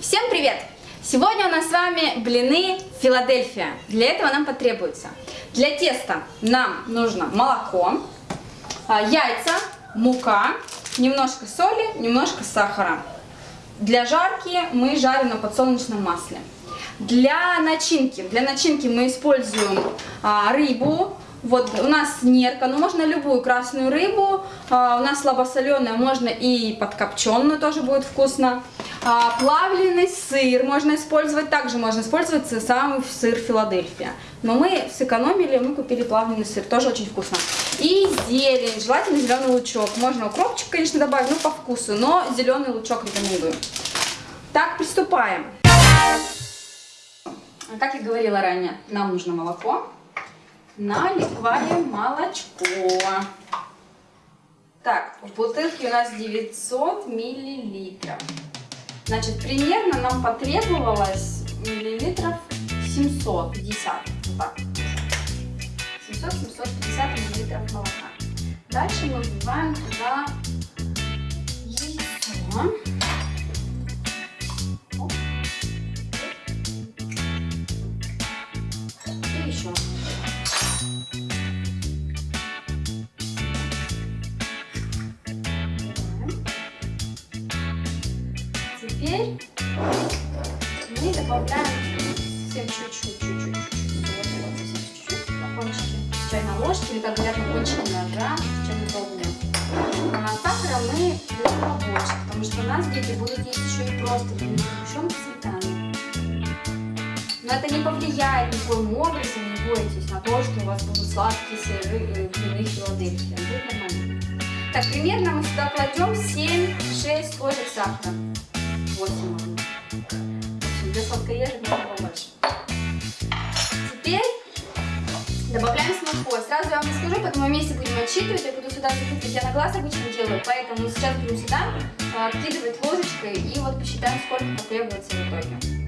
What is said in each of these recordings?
Всем привет! Сегодня у нас с вами блины Филадельфия. Для этого нам потребуется для теста нам нужно молоко, а, яйца, мука, немножко соли, немножко сахара. Для жарки мы жарим на подсолнечном масле. Для начинки, для начинки мы используем а, рыбу, вот у нас нерка, но можно любую красную рыбу, а, у нас слабосоленая, можно и подкопченую, тоже будет вкусно. А, плавленый сыр можно использовать, также можно использовать самый сыр Филадельфия. Но мы сэкономили, мы купили плавленый сыр, тоже очень вкусно. И зелень, желательно зеленый лучок. Можно укропчик, конечно, добавить, ну по вкусу, но зеленый лучок рекомендую. Так, приступаем. Как я говорила ранее, нам нужно молоко наливаем молочко. Так, в бутылке у нас 900 миллилитров. Значит, примерно нам потребовалось миллилитров 750. Вот так. 700-750 миллилитров молока. Дальше мы вливаем туда яйцо. Добавляем всем чуть-чуть, чуть-чуть, чуть-чуть, на кончике чайной ложки, или как говорят, на кончике ножа, чайной головы. А сахара мы берем побольше, потому что у нас дети будут есть еще и просто сгущенку сметаны. Но это не повлияет никоим образом, не бойтесь, на то, что у вас будут сладкие сыры, блины Филадельфия. Будет нормально. Так, примерно мы сюда кладем 7-6 ложек сахара. 8 можно. Для сладкоежек можно побольше. Теперь добавляем с мукой. Сразу я вам не скажу, потом вместе будем отсчитывать. Я буду сюда закидывать, я на глаз обычно делаю, поэтому сейчас будем сюда откидывать ложечкой и вот посчитаем, сколько потребуется в итоге.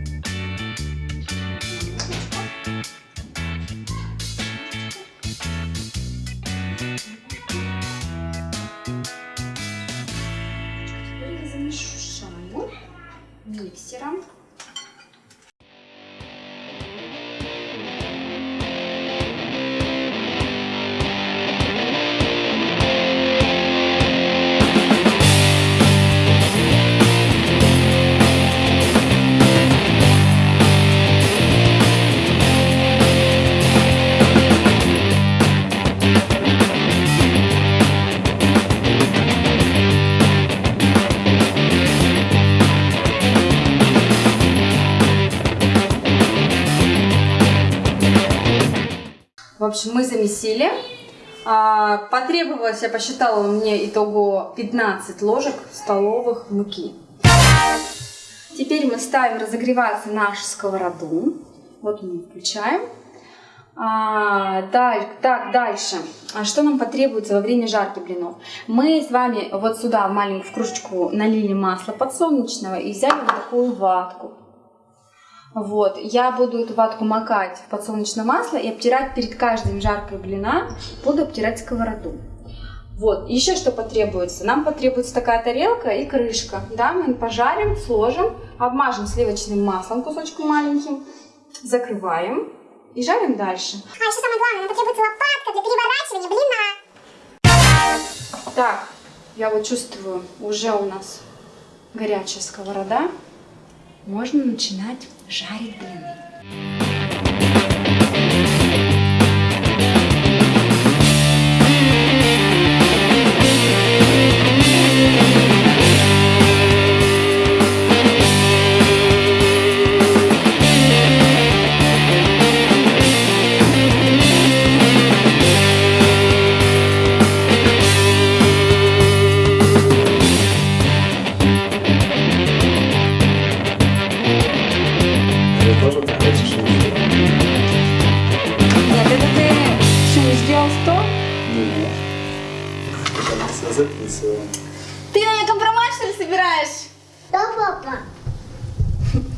Общем, мы замесили. А, потребовалось, я посчитала, мне итого 15 ложек столовых муки. Теперь мы ставим разогреваться нашу сковороду. Вот мы включаем. А, даль, так, дальше. А что нам потребуется во время жарки блинов? Мы с вами вот сюда в маленькую кружечку налили масло подсолнечного и взяли вот такую ватку. Вот, я буду эту ватку макать в подсолнечное масло и обтирать перед каждым жаркой блина, буду обтирать сковороду. Вот, еще что потребуется? Нам потребуется такая тарелка и крышка, да, мы пожарим, сложим, обмажем сливочным маслом кусочком маленьким, закрываем и жарим дальше. А еще самое главное, нам потребуется лопатка для переворачивания блина. Так, я вот чувствую, уже у нас горячая сковорода можно начинать жарить блины.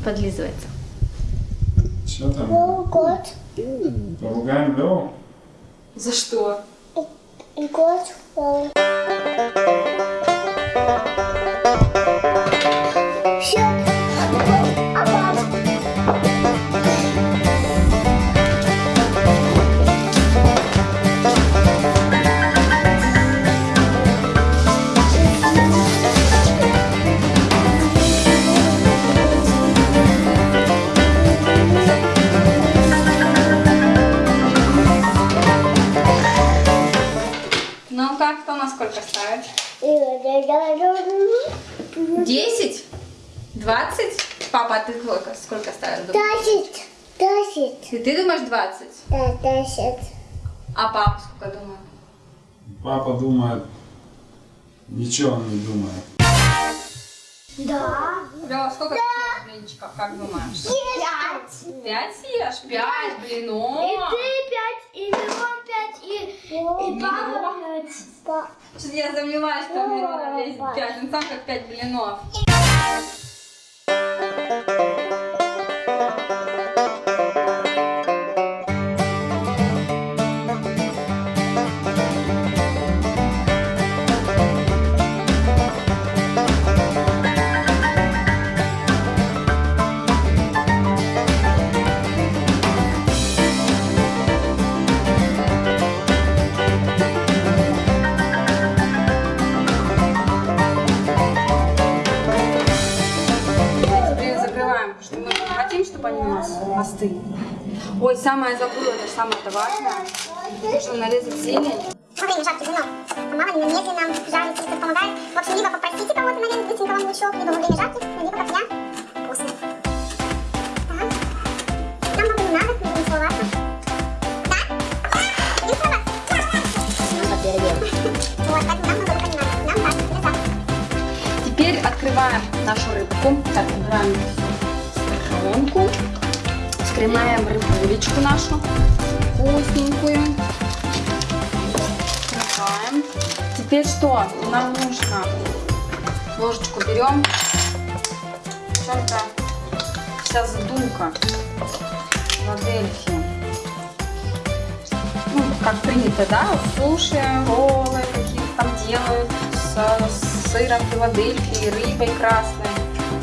Подлизывается. Что там? Год. Поругаем Леву? За что? Год. 20? Папа, а ты сколько, сколько ставишь? Десять. Десять. И ты думаешь 20? Да, десять. А папа сколько думает? Папа думает... Ничего он не думает. Да. Да, сколько да. блинчиков, как думаешь? Пять. Пять съешь? Пять блинов. И ты пять, и Мирон пять, и, и папа пять. Что-то я сомневаюсь, что Мирон весит пять. Он сам как пять блинов. И остыли. Ой, самое забыла, это самое-то важное. Нужно нарезать зелень. Во время жарки вино. Мама медленно жарит, если помогает. В общем, либо попросите кого-то нарезать быстренько вам лучок, либо во время жарки, либо как я. Вкусно. Так. Нам много не надо, не будем целоваться. Да? Не целоваться. Вот, поэтому нам много не надо. Нам так, для завтрака. Теперь открываем нашу рыбку. Так, убираем стаканку. Вскрываем рыбулечку нашу. Вкусненькую. Открываем. Теперь что? Нам нужно ложечку берем. Чем-то сейчас задумка. Филадельфия. Ну, как принято, да? Суши, роллы какие-то там делают с сыром Филадельфии, рыбой красной.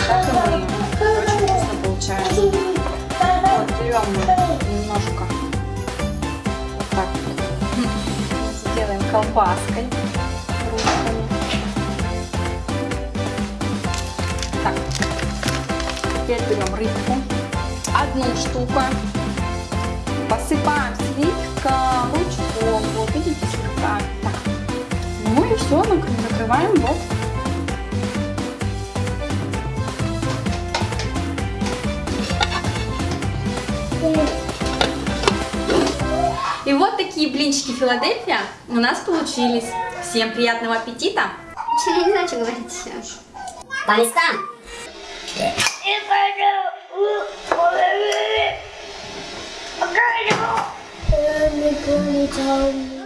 Так и мы. Очень вкусно получается. Вот, мы немножко. Вот так. Сделаем колбаской. ручками. Так. Теперь берем рыбку. Одну штуку. Посыпаем слегка лучком. Вот, видите, слегка. Так. Ну и все, накрываем вот. Блинчики Филадельфия у нас получились. Всем приятного аппетита! Я не знаю, что говорить. По местам. Помню,